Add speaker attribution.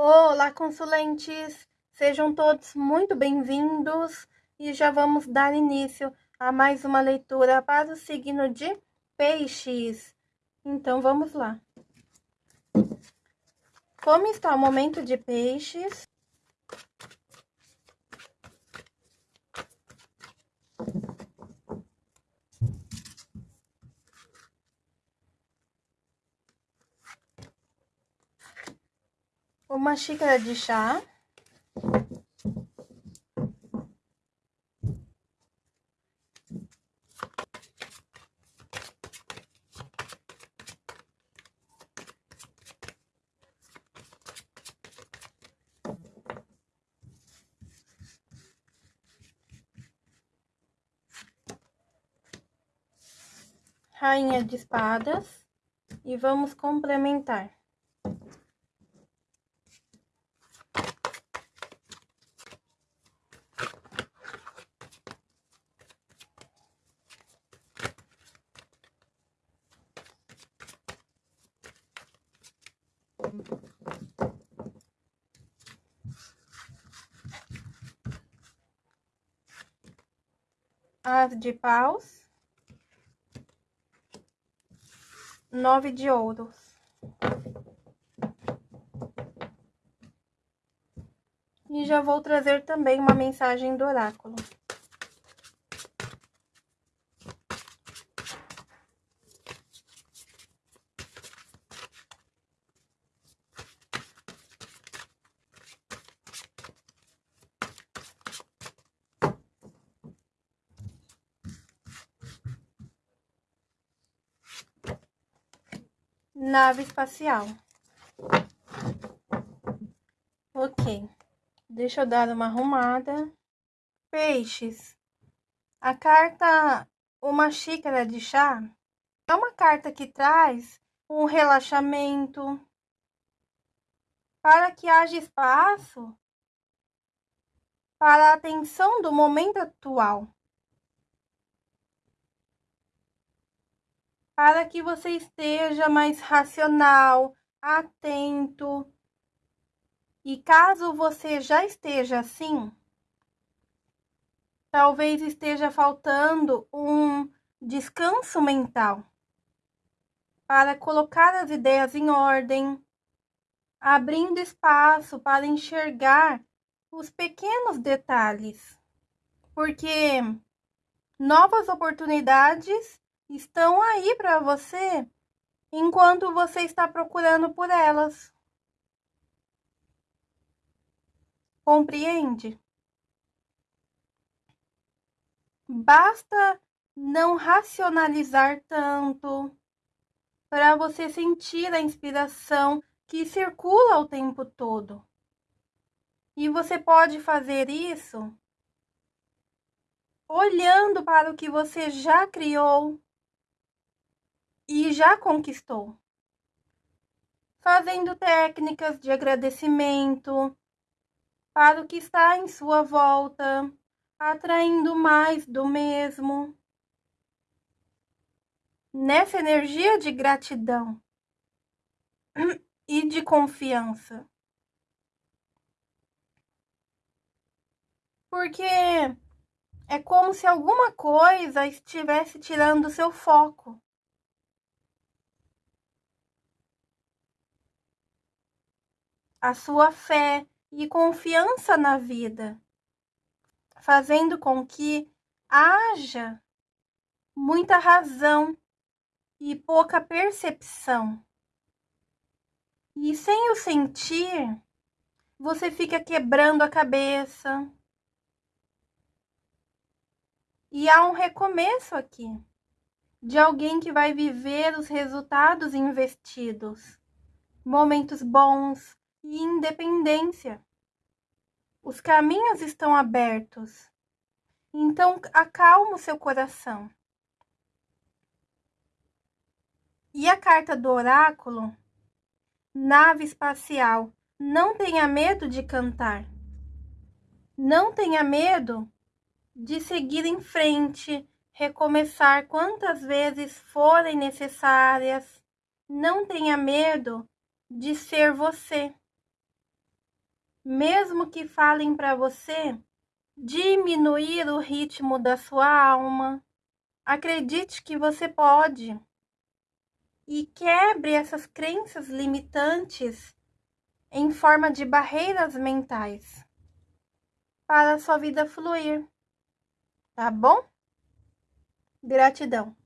Speaker 1: Olá, consulentes! Sejam todos muito bem-vindos e já vamos dar início a mais uma leitura para o signo de Peixes. Então, vamos lá. Como está o momento de Peixes? Uma xícara de chá. Rainha de espadas e vamos complementar. As de paus. Nove de ouros. E já vou trazer também uma mensagem do oráculo. Nave espacial. Ok, deixa eu dar uma arrumada. Peixes. A carta Uma Xícara de Chá é uma carta que traz um relaxamento para que haja espaço para a atenção do momento atual. Para que você esteja mais racional, atento. E caso você já esteja assim, talvez esteja faltando um descanso mental para colocar as ideias em ordem, abrindo espaço para enxergar os pequenos detalhes, porque novas oportunidades estão aí para você enquanto você está procurando por elas. Compreende? Basta não racionalizar tanto para você sentir a inspiração que circula o tempo todo. E você pode fazer isso olhando para o que você já criou e já conquistou. Fazendo técnicas de agradecimento para o que está em sua volta, atraindo mais do mesmo. Nessa energia de gratidão e de confiança. Porque é como se alguma coisa estivesse tirando seu foco. A sua fé e confiança na vida, fazendo com que haja muita razão e pouca percepção. E sem o sentir, você fica quebrando a cabeça. E há um recomeço aqui de alguém que vai viver os resultados investidos. Momentos bons, e independência. Os caminhos estão abertos. Então, acalma o seu coração. E a carta do oráculo? Nave espacial. Não tenha medo de cantar. Não tenha medo de seguir em frente, recomeçar quantas vezes forem necessárias. Não tenha medo de ser você mesmo que falem para você diminuir o ritmo da sua alma. Acredite que você pode e quebre essas crenças limitantes em forma de barreiras mentais para a sua vida fluir. Tá bom? Gratidão.